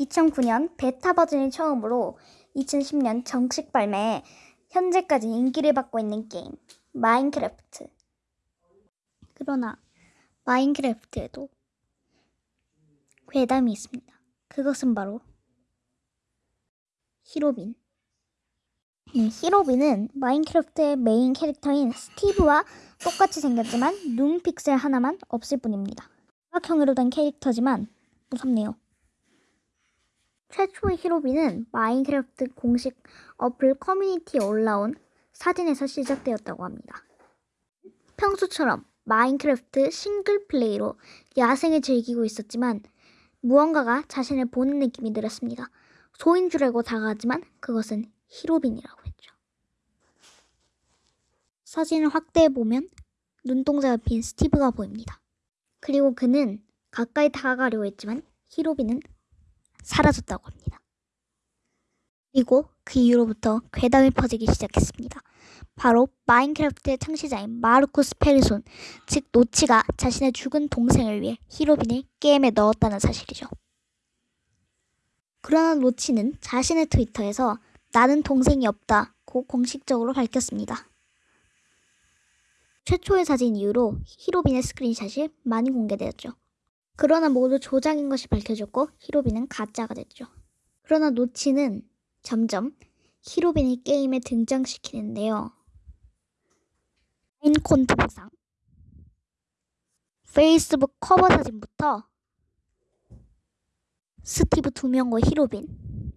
2009년 베타 버전이 처음으로 2010년 정식 발매해 현재까지 인기를 받고 있는 게임 마인크래프트. 그러나 마인크래프트에도 괴담이 있습니다. 그것은 바로 히로빈. 이 히로빈은 마인크래프트의 메인 캐릭터인 스티브와 똑같이 생겼지만 눈 픽셀 하나만 없을 뿐입니다. 사각형으로 된 캐릭터지만 무섭네요. 최초의 히로빈은 마인크래프트 공식 어플 커뮤니티에 올라온 사진에서 시작되었다고 합니다. 평소처럼 마인크래프트 싱글 플레이로 야생을 즐기고 있었지만 무언가가 자신을 보는 느낌이 들었습니다. 소인 줄 알고 다가가지만 그것은 히로빈이라고 했죠. 사진을 확대해 보면 눈동자가 빈 스티브가 보입니다. 그리고 그는 가까이 다가가려고 했지만 히로빈은 사라졌다고 합니다. 그리고 그 이후로부터 괴담이 퍼지기 시작했습니다. 바로 마인크래프트의 창시자인 마르쿠스 페르손, 즉 노치가 자신의 죽은 동생을 위해 히로빈을 게임에 넣었다는 사실이죠. 그러나 노치는 자신의 트위터에서 나는 동생이 없다고 공식적으로 밝혔습니다. 최초의 사진 이후로 히로빈의 스크린샷이 많이 공개되었죠. 그러나 모두 조작인 것이 밝혀졌고 히로빈은 가짜가 됐죠. 그러나 노치는 점점 히로빈을 게임에 등장시키는데요. 인콘트 보상 페이스북 커버 사진부터 스티브 두 명과 히로빈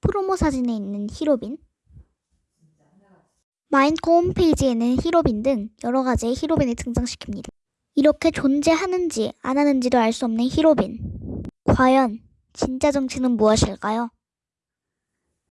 프로모 사진에 있는 히로빈 마인콘 홈페이지에는 히로빈 등 여러 가지의 히로빈을 등장시킵니다. 이렇게 존재하는지 안 하는지도 알 수 없는 히로빈. 과연 진짜 정체는 무엇일까요?